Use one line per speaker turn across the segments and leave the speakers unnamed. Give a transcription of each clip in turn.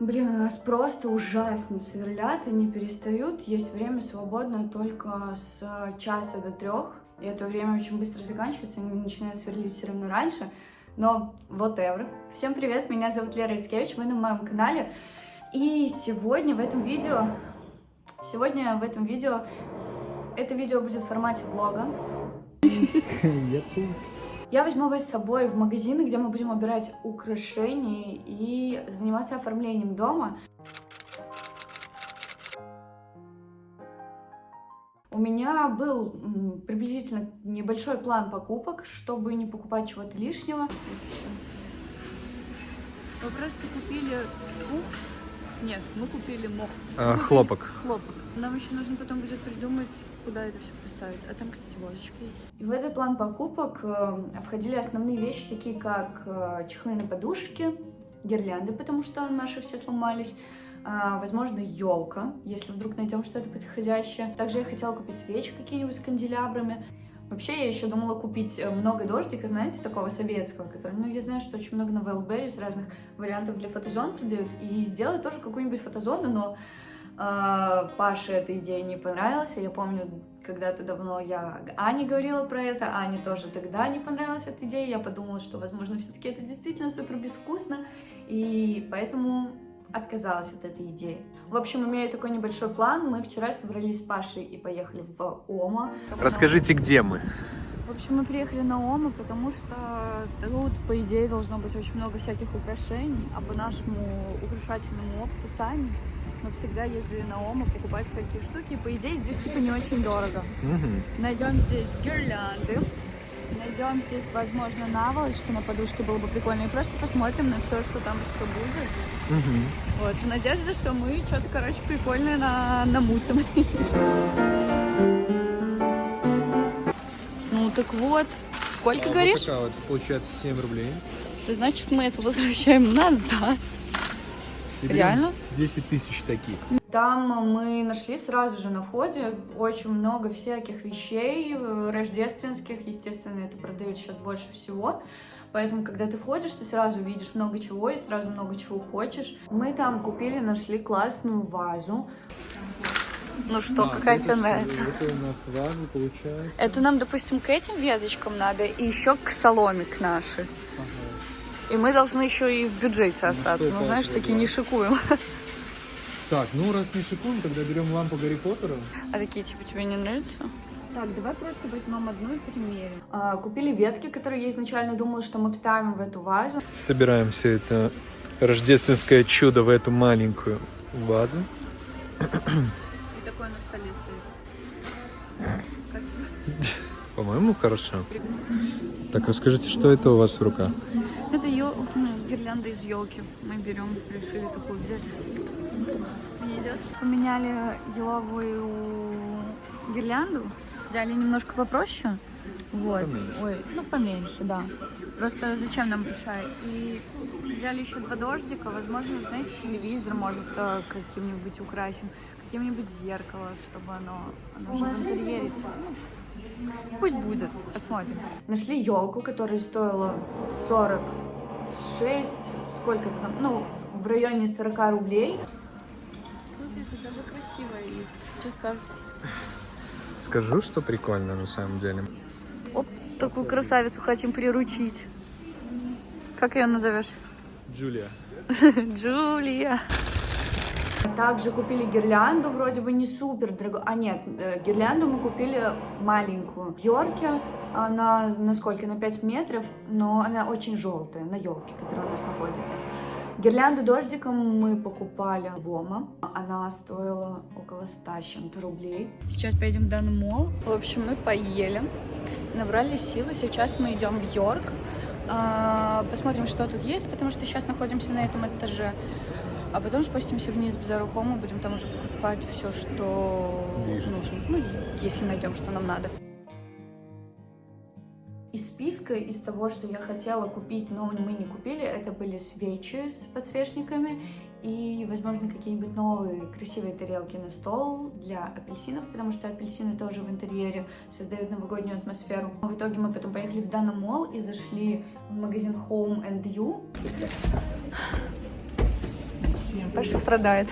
Блин, у нас просто ужасно сверлят и не перестают. Есть время свободное только с часа до трех. И это время очень быстро заканчивается, они начинают сверлить все равно раньше. Но whatever. Всем привет, меня зовут Лера Искевич, вы на моем канале. И сегодня в этом видео... Сегодня в этом видео... Это видео будет в формате влога. Я возьму вас с собой в магазины, где мы будем убирать украшения и заниматься оформлением дома. У меня был приблизительно небольшой план покупок, чтобы не покупать чего-то лишнего.
Вы просто купили пух? Нет, мы купили мох.
А, хлопок.
Хлопок. Нам еще нужно потом будет придумать, куда это все поставить. А там, кстати, ложечки есть.
В этот план покупок э, входили основные вещи, такие как э, чехлы на подушки, гирлянды, потому что наши все сломались, а, возможно, елка, если вдруг найдем что-то подходящее. Также я хотела купить свечи какие-нибудь с канделябрами. Вообще, я еще думала купить э, много дождика, знаете, такого советского, который, ну, я знаю, что очень много на Wildberries разных вариантов для фотозон продают, и сделать тоже какую-нибудь фотозону, но Паше эта идея не понравилась, я помню, когда-то давно я Ане говорила про это, Ане тоже тогда не понравилась эта идея, я подумала, что, возможно, все-таки это действительно супер безвкусно, и поэтому отказалась от этой идеи. В общем, имея такой небольшой план, мы вчера собрались с Пашей и поехали в Ома.
Расскажите, где мы?
В общем, мы приехали на Ома, потому что тут, по идее, должно быть очень много всяких украшений, а по нашему украшательному опыту с Аней мы всегда ездили на Ома покупать всякие штуки, и, по идее, здесь типа не очень дорого.
Угу.
Найдем здесь гирлянды, найдем здесь, возможно, наволочки на подушке, было бы прикольно, и просто посмотрим на все, что там еще будет.
Угу.
Вот, в надежде, что мы что-то, короче, прикольное на намутим. так вот, сколько
А,
говоришь?
вот такая вот, получается 7 рублей.
Ты значит, мы это возвращаем назад. Реально?
10 тысяч таких.
Там мы нашли сразу же на входе очень много всяких вещей э, рождественских, естественно, это продают сейчас больше всего. Поэтому, когда ты входишь, ты сразу видишь много чего и сразу много чего хочешь. Мы там купили, нашли классную вазу.
Ну что,
А,
какая тебе
что?
нравится?
Это у нас ваза получается.
Это нам, допустим, к этим веточкам надо и еще к соломе к нашей.
Ага.
И мы должны еще и в бюджете остаться.
что
Ну, знаешь, такие
да.
не шикуем.
Так, ну раз не шикуем, тогда берем лампу Гарри Поттера.
А такие типа тебе не нравятся?
Так, давай просто возьмем одну и примерим. А, купили ветки, которые я изначально думала, что мы вставим в эту вазу.
Собираем все это рождественское чудо в эту маленькую вазу.
И такое на столе стоит.
По-моему, хорошо. Так, расскажите, что это у вас в руках?
Это ел... ну, гирлянда из елки. Мы берем, решили такую взять. Не идет? Поменяли еловую гирлянду. Взяли немножко попроще. Вот.
Поменьше.
Ой, ну поменьше, да. Просто зачем нам большая? И взяли еще два дождика. Возможно, знаете, телевизор может э, каким-нибудь украсим. Каким-нибудь зеркало, чтобы оно, оно же в интерьере. Пусть будет. Посмотрим.
Нашли елку, которая стоила 46, сколько-то там, ну, в районе 40 рублей.
Смотрите, даже красивая есть. Что скажешь?
Скажу, что прикольно на самом деле.
Оп, такую красавицу хотим приручить. Как ее назовешь?
Джулия.
Джулия.
Также купили гирлянду, вроде бы не супер дорогую. А нет, э, гирлянду мы купили маленькую. В Йорке она на сколько? На 5 метров, но она очень желтая, на елке, которая у нас находится. Гирлянду дождиком мы покупали в Ома. Она стоила около 100 с чем-то рублей.
Сейчас поедем в данный мол. В общем, мы поели, набрали силы. Сейчас мы идем в Йорк. А, Посмотрим, что тут есть, потому что сейчас находимся на этом этаже. А потом спустимся вниз в Зару Хому, будем там уже покупать все, что
Движется.
нужно. Ну, если найдем, что нам надо.
Из списка, из того, что я хотела купить, но мы не купили, это были свечи с подсвечниками и, возможно, какие-нибудь новые красивые тарелки на стол для апельсинов, потому что апельсины тоже в интерьере создают новогоднюю атмосферу. В итоге мы потом поехали в Дана Молл и зашли в магазин Home and You.
Паша страдает.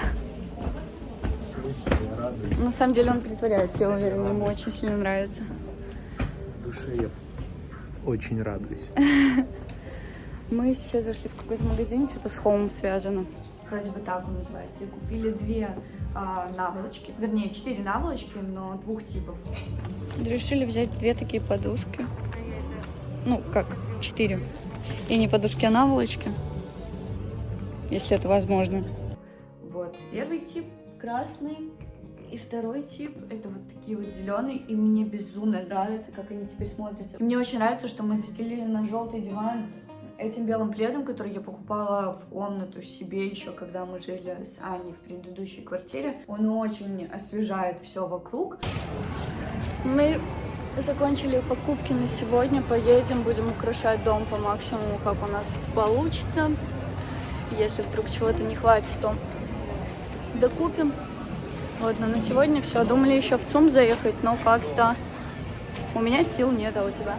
На самом деле он притворяется, я уверена, ему очень сильно нравится.
В душе я очень радуюсь.
Мы сейчас зашли в какой-то магазин, типа с хоумом связано.
Вроде бы так он называется. И купили две а, наволочки. Вернее, четыре наволочки, но двух типов.
Решили взять две такие подушки. Ну, как, четыре. И не подушки, а наволочки. Если это возможно.
Вот. Первый тип красный. И второй тип это вот такие вот зеленые, и мне безумно нравится, как они теперь смотрятся. И мне очень нравится, что мы застелили на желтый диван этим белым пледом, который я покупала в комнату себе еще, когда мы жили с Аней в предыдущей квартире. Он очень освежает все вокруг.
Мы закончили покупки на сегодня. Поедем, будем украшать дом по максимуму, как у нас это получится. Если вдруг чего-то не хватит, то докупим. Вот, но на сегодня все. Думали еще в ЦУМ заехать, но как-то у меня сил нет, а у тебя?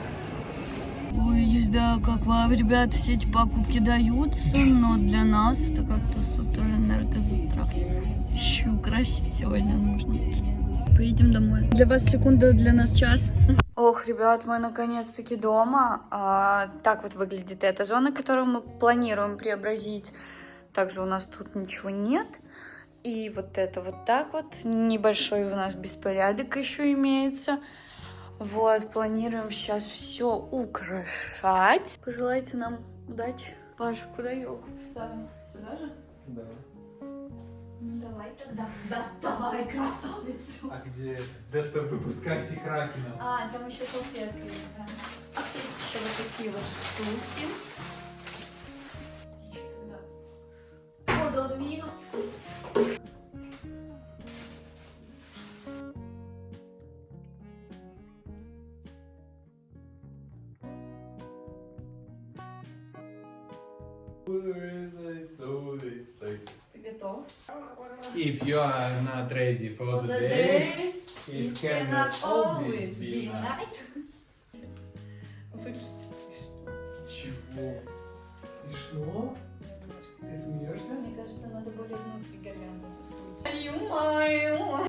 Ой, езда, как вам, ребят, все эти покупки даются, но для нас это как-то супер энергозатратно. Еще украсить сегодня нужно. Поедем домой. Для вас секунда, для нас час. Ох, ребят, мы наконец-таки дома. А, так вот выглядит эта зона, которую мы планируем преобразить. Также у нас тут ничего нет. И вот это вот так вот. Небольшой у нас беспорядок еще имеется. Вот, планируем сейчас все украшать. Пожелайте нам удачи. Паша, куда елку поставим? Сюда же?
Да.
Ну давай тогда. Да, давай, красавицу.
А где тестом выпускайте Кракена?
А, там еще салфетка да. А есть еще вот такие вот штуки. Воду отвину. Ты готов?
If you are not ready for the day, it cannot always be night.
Выглядит смешно.
Чего? Смешно? Ты смеешься?
Мне кажется, надо более внутри гирлянду засунуть. Ё-моё!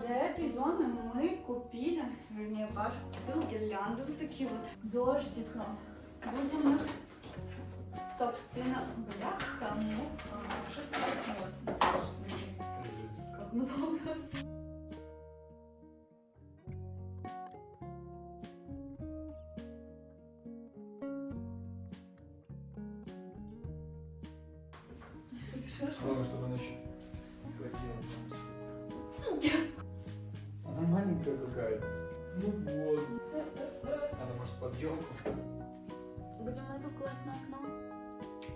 Для этой зоны мы вернее, Паша купил гирлянды вот такие вот дождиком. Будем их, собственно, бляха, муха. Что смотришь? Слушай, смотри, Как много.
Главное, чтобы она еще хватило. Она маленькая какая-то. Ну вот. Она может под елку.
Будем эту класть на окно?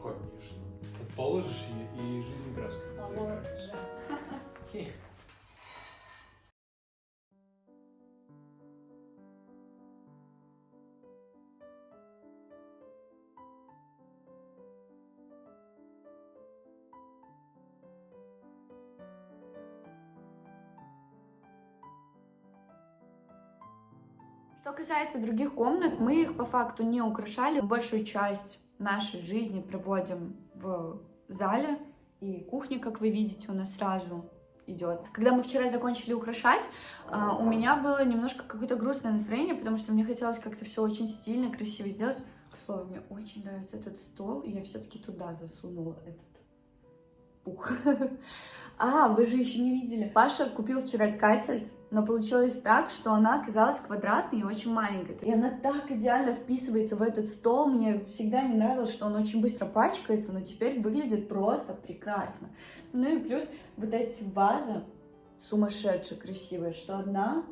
Конечно. Ты положишь ее и жизнь краску.
Положи. Что касается других комнат, мы их по факту не украшали. Большую часть нашей жизни проводим в зале, и кухня, как вы видите, у нас сразу идет. Когда мы вчера закончили украшать, а, у меня было немножко какое-то грустное настроение, потому что мне хотелось как-то все очень стильно, красиво сделать. К слову, мне очень нравится этот стол, и я все-таки туда засунула этот пух. А, вы же еще не видели. Паша купил вчера скатерть, но получилось так, что она оказалась квадратной и очень маленькой. И она так идеально вписывается в этот стол. Мне всегда не нравилось, что он очень быстро пачкается, но теперь выглядит просто прекрасно. Ну и плюс вот эти вазы сумасшедшие красивые, что одна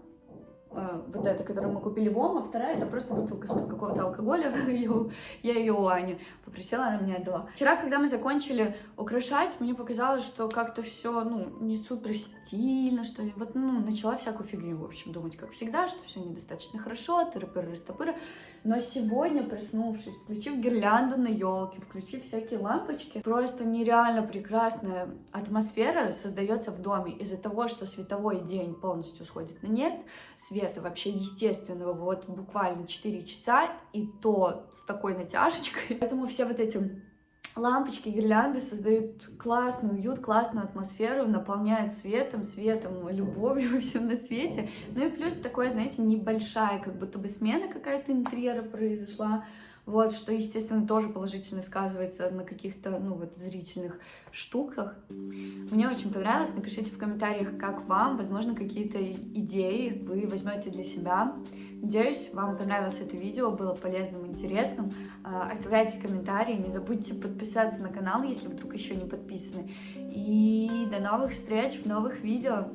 вот эта, которую мы купили в ОМ, а вторая это просто бутылка с какого-то алкоголя. Я ее у Ани попросила, она мне отдала. Вчера, когда мы закончили украшать, мне показалось, что как-то все, ну, не супер стильно, что ли. Вот, ну, начала всякую фигню, в общем, думать, как всегда, что все недостаточно хорошо, тыры-пыры, растопыры. Но сегодня, проснувшись, включив гирлянду на елке, включив всякие лампочки, просто нереально прекрасная атмосфера создается в доме из-за того, что световой день полностью сходит на нет, свет света, вообще естественного, вот буквально 4 часа, и то с такой натяжечкой. Поэтому все вот эти лампочки, гирлянды создают классный уют, классную атмосферу, наполняют светом, светом, любовью всем на свете. Ну и плюс такое, знаете, небольшая, как будто бы смена какая-то интерьера произошла. Вот, что, естественно, тоже положительно сказывается на каких-то, ну, вот, зрительных штуках. Мне очень понравилось. Напишите в комментариях, как вам. Возможно, какие-то идеи вы возьмете для себя. Надеюсь, вам понравилось это видео, было полезным, интересным. А, оставляйте комментарии, не забудьте подписаться на канал, если вдруг еще не подписаны. И до новых встреч в новых видео.